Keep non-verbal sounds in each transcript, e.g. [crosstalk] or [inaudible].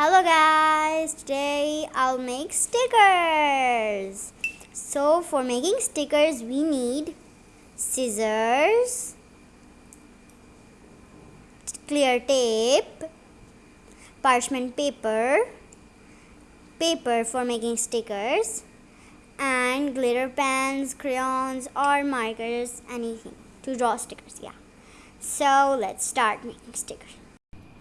Hello guys, today I'll make stickers. So for making stickers we need scissors, clear tape, parchment paper, paper for making stickers and glitter pens, crayons or markers, anything to draw stickers, yeah. So let's start making stickers.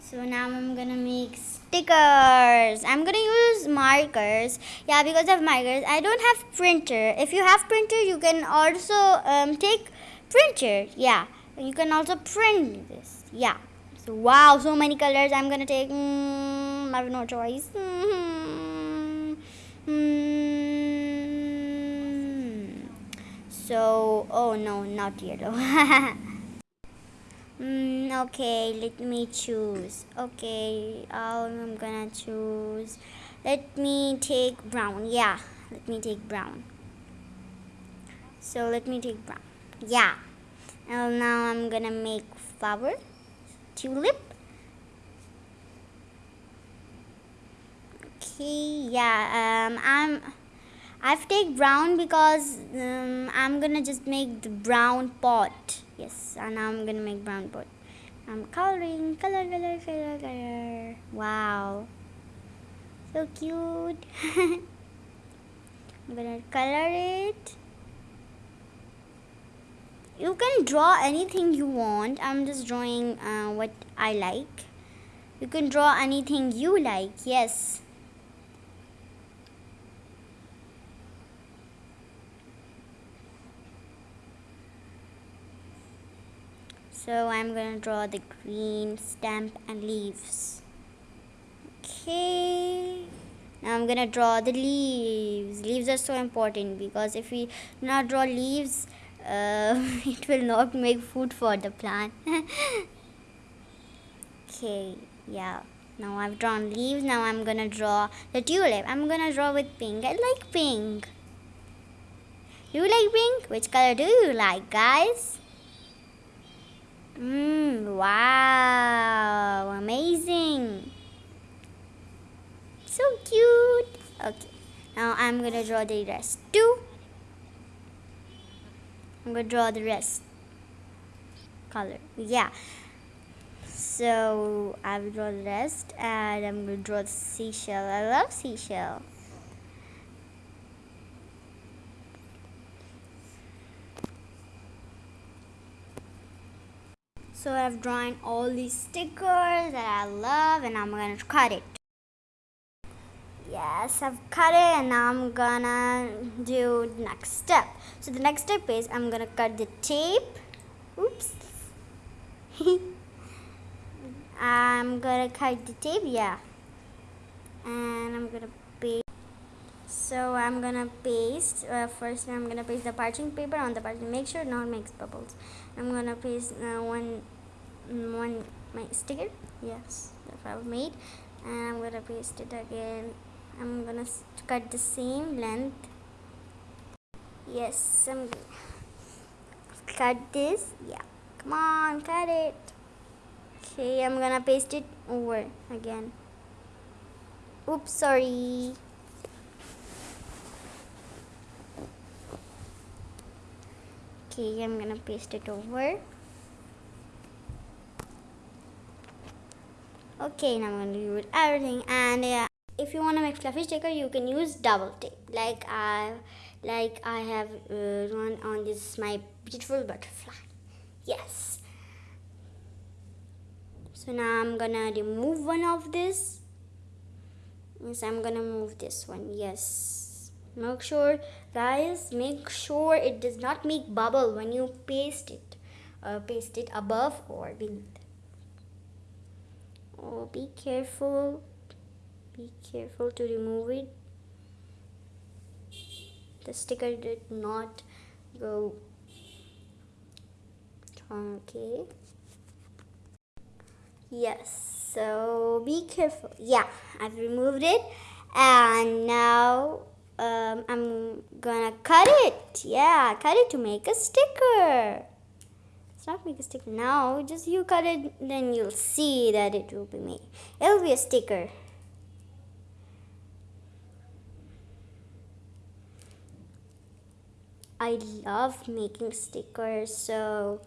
So now I'm gonna make stickers. I'm gonna use markers. Yeah, because of markers. I don't have printer. If you have printer, you can also um, take printer. Yeah, you can also print this. Yeah. So wow, so many colors. I'm gonna take. Mm, I have no choice. Mm -hmm. So oh no, not yellow. [laughs] Mm, okay, let me choose. Okay, I'm gonna choose. Let me take brown. Yeah, let me take brown. So let me take brown. Yeah. And now I'm gonna make flower. Tulip. Okay, yeah. Um, I'm. I've take brown because um, I'm gonna just make the brown pot. Yes and I'm gonna make brown pot. I'm coloring color color color color. Wow. So cute. [laughs] I'm gonna color it. You can draw anything you want. I'm just drawing uh, what I like. You can draw anything you like yes So I'm going to draw the green stamp and leaves. Okay. Now I'm going to draw the leaves. Leaves are so important because if we not draw leaves, [laughs] uh, it will not make food for the plant. [laughs] okay, yeah. Now I've drawn leaves. Now I'm going to draw the tulip. I'm going to draw with pink. I like pink. Do you like pink? Which color do you like, guys? Mmm, wow, amazing. So cute. Okay, now I'm gonna draw the rest too. I'm gonna draw the rest color. Yeah. So I will draw the rest and I'm gonna draw the seashell. I love seashell. So I've drawn all these stickers that I love and I'm gonna cut it. Yes, I've cut it and now I'm gonna do the next step. So the next step is I'm gonna cut the tape. Oops. [laughs] I'm gonna cut the tape, yeah. And I'm gonna. So I'm gonna paste, uh, first I'm gonna paste the parching paper on the parching. Make sure not makes bubbles. I'm gonna paste uh, one one my sticker. Yes that I've made. And I'm gonna paste it again. I'm gonna cut the same length. Yes I'm cut this. Yeah come on cut it. Okay I'm gonna paste it over again. Oops sorry okay I'm gonna paste it over. Okay now I'm to do everything and uh, if you want to make fluffy sticker you can use double tape. Like I like I have uh, one on this my beautiful butterfly. Yes. So now I'm gonna remove one of this. Yes I'm gonna move this one yes make sure guys make sure it does not make bubble when you paste it. Uh, paste it above or beneath. Oh be careful. Be careful to remove it. The sticker did not go okay? Yes so be careful. Yeah I've removed it and now um, I'm gonna cut it. Yeah, cut it to make a sticker. It's not make a sticker now. Just you cut it, then you'll see that it will be made. It'll be a sticker. I love making stickers, so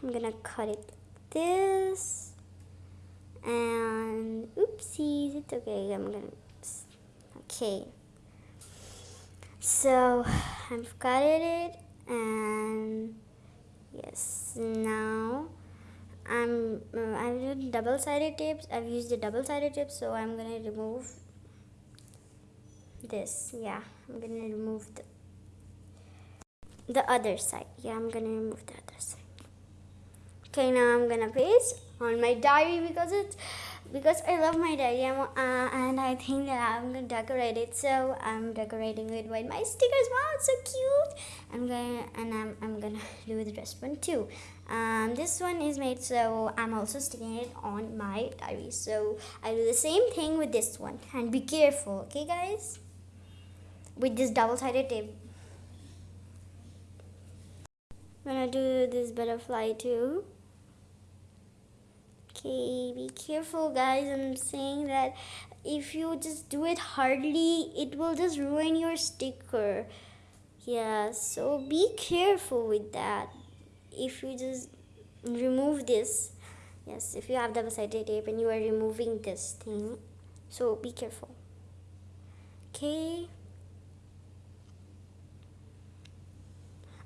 I'm gonna cut it like this. And oopsies, it's okay. I'm gonna. Okay so I've cut it and yes now I'm I've used double-sided tapes. I've used the double-sided tape so I'm gonna remove this. Yeah I'm gonna remove the the other side. Yeah I'm gonna remove the other side. Okay now I'm gonna paste on my diary because it's because I love my diary uh, and I think that I'm gonna decorate it. So I'm decorating it with my stickers. Wow it's so cute. I'm gonna and I'm, I'm gonna [laughs] do the rest one too. Um, this one is made so I'm also sticking it on my diary. So I do the same thing with this one. And be careful okay guys? With this double-sided tape. I'm gonna do this butterfly too okay be careful guys. I'm saying that if you just do it hardly it will just ruin your sticker. Yeah so be careful with that. If you just remove this yes if you have double-sided tape and you are removing this thing so be careful. Okay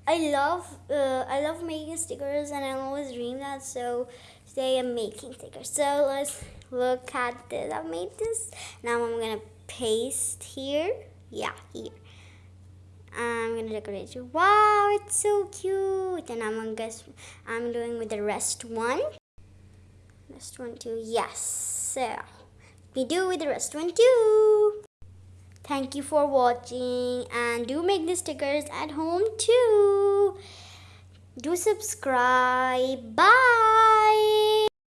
I love uh, I love making stickers and I always dream that so today I'm making stickers. So let's look at this I made this. Now I'm gonna paste here. Yeah here. I'm gonna decorate you wow it's so cute! And I'm gonna guess I'm doing with the rest one. Rest one too yes. So we do with the rest one too Thank you for watching and do make the stickers at home too. Do subscribe. Bye.